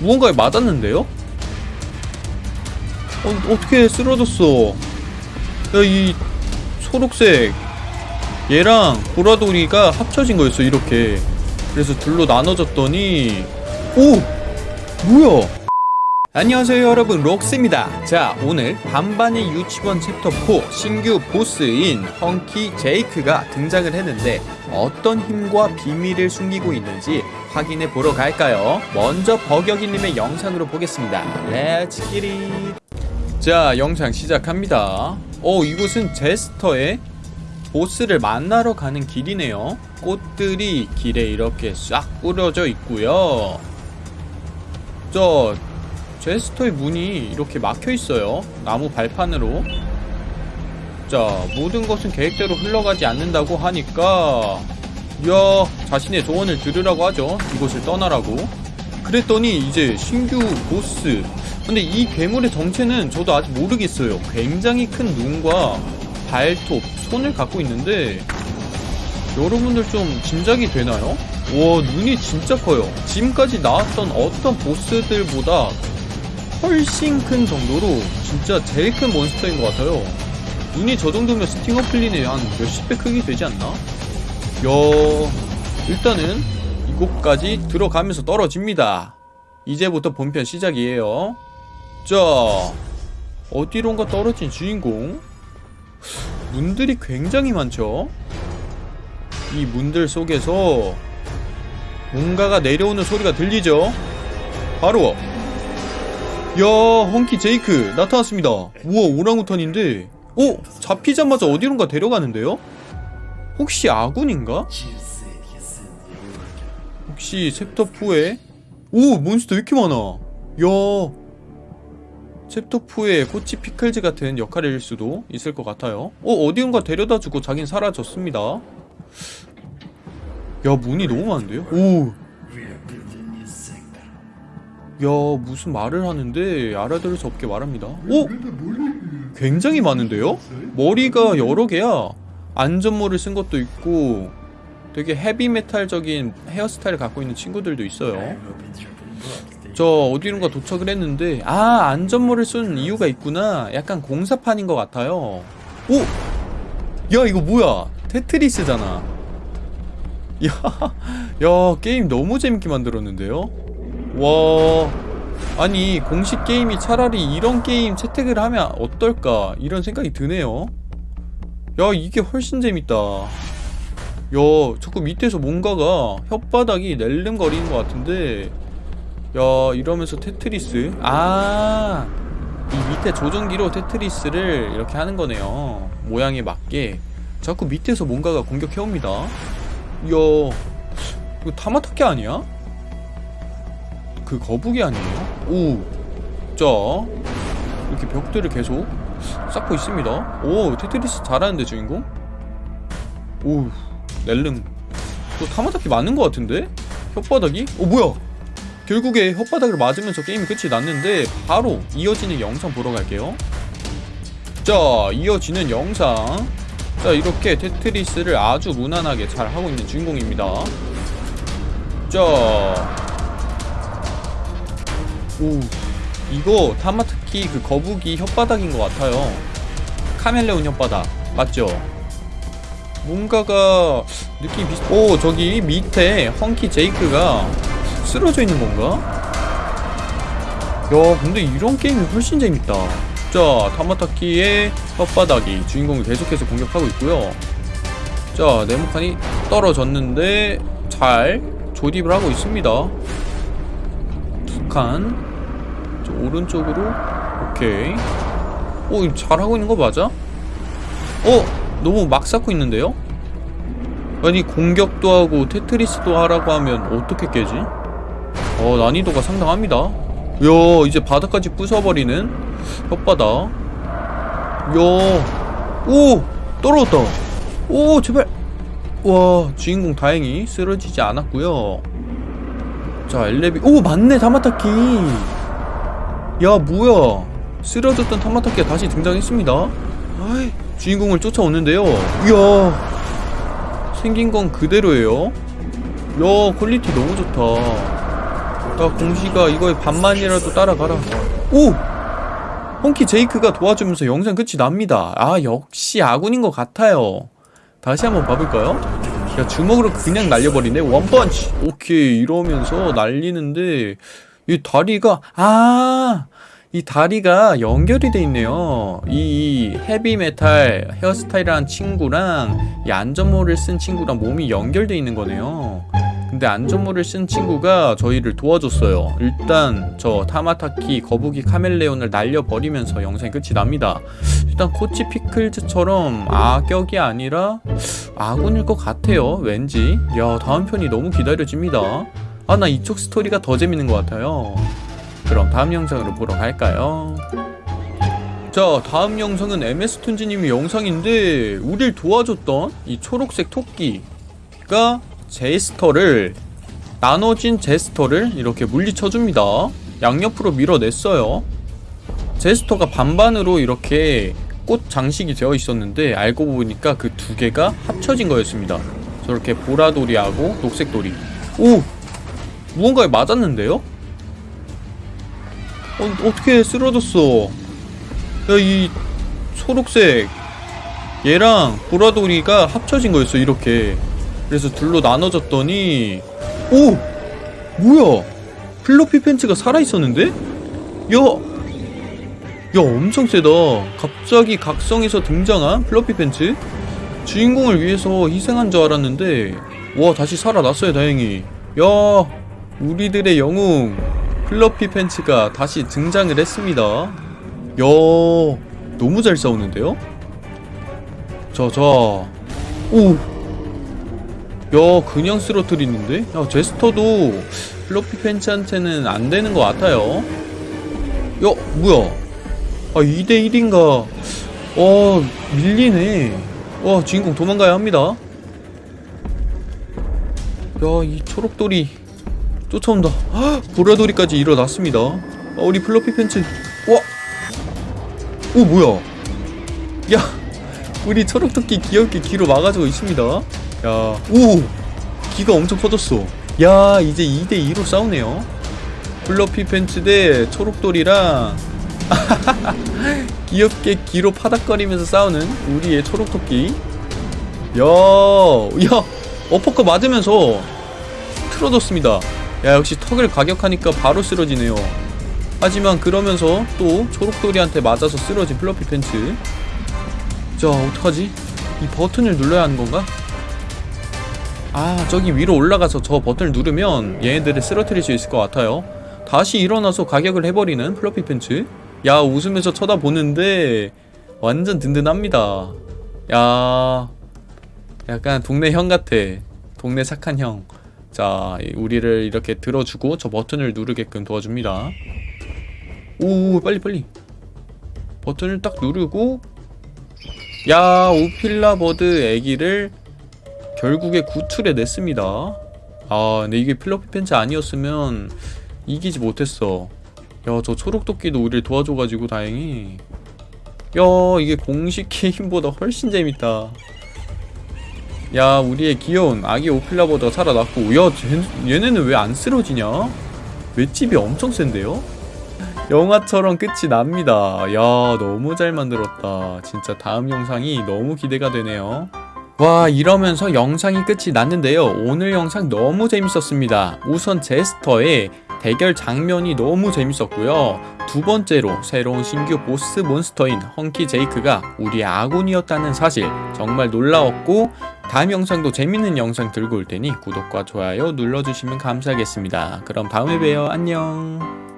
무언가에 맞았는데요? 어, 어떻게 쓰러졌어 야 이 초록색 얘랑 보라돌이가 합쳐진 거였어 이렇게 그래서 둘로 나눠졌더니 오! 뭐야 안녕하세요 여러분. 록스입니다. 자 오늘 반반의 유치원 챕터 4 신규 보스인 헝키 제이크가 등장을 했는데 어떤 힘과 비밀을 숨기고 있는지 확인해 보러 갈까요? 먼저 버격이님의 영상으로 보겠습니다. Let's get it 자 영상 시작합니다. 어 이곳은 제스터의 보스를 만나러 가는 길이네요. 꽃들이 길에 이렇게 싹 뿌려져 있고요. 저 제스터의 문이 이렇게 막혀 있어요. 나무 발판으로. 자 모든 것은 계획대로 흘러가지 않는다고 하니까 이야 자신의 조언을 들으라고 하죠. 이곳을 떠나라고. 그랬더니 이제 신규 보스. 근데 이 괴물의 정체는 저도 아직 모르겠어요. 굉장히 큰 눈과 발톱, 손을 갖고 있는데 여러분들 좀 짐작이 되나요? 와 눈이 진짜 커요. 지금까지 나왔던 어떤 보스들보다 훨씬 큰 정도로 진짜 제일 큰 몬스터인 것 같아요. 눈이 저 정도면 스팅어 플린의 한 몇십 배 크기 되지 않나? 야 일단은 이곳까지 들어가면서 떨어집니다. 이제부터 본편 시작이에요. 자 어디론가 떨어진 주인공? 문들이 굉장히 많죠? 이 문들 속에서 뭔가가 내려오는 소리가 들리죠? 바로 야 헝키 제이크 나타났습니다 우와 오랑우탄인데 어? 잡히자마자 어디론가 데려가는데요? 혹시 아군인가? 혹시 챕터4에 오 몬스터 왜 이렇게 많아 야 챕터4의 코치 피클즈 같은 역할일 수도 있을 것 같아요 어 어디론가 데려다주고 자긴 사라졌습니다 야 문이 너무 많은데요? 오 야 무슨 말을 하는데? 알아들을 수 없게 말합니다. 오! 굉장히 많은데요? 머리가 여러 개야. 안전모를 쓴 것도 있고 되게 헤비메탈적인 헤어스타일을 갖고 있는 친구들도 있어요. 저 어디론가 도착을 했는데 아 안전모를 쓴 이유가 있구나. 약간 공사판인 것 같아요. 오! 야 이거 뭐야? 테트리스잖아. 야, 야 게임 너무 재밌게 만들었는데요 와. 아니 공식 게임이 차라리 이런 게임 채택을 하면 어떨까? 이런 생각이 드네요. 야 이게 훨씬 재밌다. 야 자꾸 밑에서 뭔가가 혓바닥이 낼름거리는 것 같은데. 야 이러면서 테트리스? 아 이 밑에 조종기로 테트리스를 이렇게 하는 거네요. 모양에 맞게. 자꾸 밑에서 뭔가가 공격해옵니다. 이야 이거 타마타케 아니야? 그 거북이 아니에요? 오, 자 이렇게 벽들을 계속 쌓고 있습니다. 오, 테트리스 잘하는데 주인공? 오, 낼름. 또 타마타키 맞는 것 같은데? 혓바닥이? 어, 뭐야? 결국에 혓바닥을 맞으면서 게임이 끝이 났는데 바로 이어지는 영상 보러 갈게요. 자, 이어지는 영상. 자, 이렇게 테트리스를 아주 무난하게 잘 하고 있는 주인공입니다. 자, 오 이거 타마트키 그 거북이 혓바닥인 것 같아요. 카멜레온 혓바닥. 맞죠? 뭔가가 느낌이 비슷 오 저기 밑에 헝키 제이크가 쓰러져 있는 건가? 야 근데 이런 게임이 훨씬 재밌다. 자 타마타키의 혓바닥이 주인공을 계속해서 공격하고 있고요. 자 네모칸이 떨어졌는데 잘 조립을 하고 있습니다 두칸 오른쪽으로 오케이 오 잘하고 있는 거 맞아? 어? 너무 막 쌓고 있는데요? 아니 공격도 하고 테트리스도 하라고 하면 어떻게 깨지? 어 난이도가 상당합니다 야 이제 바닥까지 부숴버리는 혓바닥 야오 떨어졌다 오 제발 와 주인공 다행히 쓰러지지 않았고요 자 엘레비 오 맞네 타마타키. 야 뭐야? 쓰러졌던 타마타키가 다시 등장했습니다. 아이, 주인공을 쫓아오는데요. 이야 생긴 건 그대로예요. 야 퀄리티 너무 좋다. 야 공시가 이거에 반만이라도 따라가라. 오! 헝키 제이크가 도와주면서 영상 끝이 납니다. 아 역시 아군인 것 같아요. 다시 한번 봐볼까요? 야 주먹으로 그냥 날려버리네 원펀치 오케이 이러면서 날리는데 이 다리가 아 이 다리가 연결이 돼 있네요. 이 헤비메탈 헤어스타일한 친구랑 이 안전모를 쓴 친구랑 몸이 연결돼 있는 거네요. 근데 안전모를 쓴 친구가 저희를 도와줬어요. 일단 저 타마타키 거북이 카멜레온을 날려버리면서 영상이 끝이 납니다. 일단 코치 피클즈처럼 악역이 아니라 아군일 것 같아요. 왠지. 야 다음 편이 너무 기다려집니다. 아 나 이쪽 스토리가 더 재밌는 것 같아요. 그럼 다음 영상으로 보러 갈까요? 자 다음 영상은 MS툰지님의 영상인데 우릴 도와줬던 이 초록색 토끼가 제스터를 나눠진 제스터를 이렇게 물리쳐줍니다 양옆으로 밀어냈어요 제스터가 반반으로 이렇게 꽃 장식이 되어 있었는데 알고 보니까 그 두 개가 합쳐진 거였습니다 저렇게 보라돌이하고 녹색돌이 오! 무언가에 맞았는데요? 어, 어떻게 쓰러졌어? 야, 이 초록색 얘랑 보라돌이가 합쳐진 거였어, 이렇게. 그래서 둘로 나눠졌더니 오! 뭐야? 플로피 팬츠가 살아있었는데? 야! 야, 엄청 세다. 갑자기 각성해서 등장한 플로피 팬츠? 주인공을 위해서 희생한 줄 알았는데 와, 다시 살아났어요, 다행히. 야, 우리들의 영웅 플러피 팬츠가 다시 등장을 했습니다. 야, 너무 잘 싸우는데요? 자, 자. 오! 야, 그냥 쓰러뜨리는데? 야, 제스터도 플러피 팬츠한테는 안 되는 것 같아요. 야, 뭐야? 아, 2대1인가? 어, 밀리네. 와, 주인공 도망가야 합니다. 야, 이 초록돌이 쫓아온다. 헉, 보라돌이까지 일어났습니다. 아, 우리 플러피 팬츠. 와! 오, 뭐야? 야, 우리 초록토끼 귀엽게 귀로 막아주고 있습니다. 야, 오! 귀가 엄청 커졌어. 야, 이제 2대2로 싸우네요. 플러피 팬츠 대 초록돌이랑 귀엽게 귀로 파닥거리면서 싸우는 우리의 초록토끼. 야, 야, 어퍼컷 맞으면서 틀어졌습니다. 야, 역시 턱을 가격하니까 바로 쓰러지네요. 하지만 그러면서 또 초록돌이한테 맞아서 쓰러진 플러피 팬츠. 자, 어떡하지? 이 버튼을 눌러야 하는 건가? 아, 저기 위로 올라가서 저 버튼을 누르면 얘네들을 쓰러뜨릴 수 있을 것 같아요. 다시 일어나서 가격을 해버리는 플러피 팬츠. 야, 웃으면서 쳐다보는데 완전 든든합니다. 야, 약간 동네 형 같아. 동네 착한 형. 자, 우리를 이렇게 들어주고 저 버튼을 누르게끔 도와줍니다. 오, 빨리 빨리. 버튼을 딱 누르고 야, 오필라 버드 애기를 결국에 구출해 냈습니다. 아, 근데 이게 필로피 팬츠 아니었으면 이기지 못했어. 야, 저 초록토끼도 우리를 도와줘가지고 다행히. 야, 이게 공식 게임보다 훨씬 재밌다. 야, 우리의 귀여운 아기 오필라버드가 살아났고, 야, 쟤, 얘네는 왜 안 쓰러지냐? 맷집이 엄청 센데요? 영화처럼 끝이 납니다. 야, 너무 잘 만들었다. 진짜 다음 영상이 너무 기대가 되네요. 와 이러면서 영상이 끝이 났는데요. 오늘 영상 너무 재밌었습니다. 우선 제스터의 대결 장면이 너무 재밌었고요. 두 번째로 새로운 신규 보스 몬스터인 헝키 제이크가 우리의 아군이었다는 사실 정말 놀라웠고 다음 영상도 재밌는 영상 들고 올 테니 구독과 좋아요 눌러주시면 감사하겠습니다. 그럼 다음에 봬요. 안녕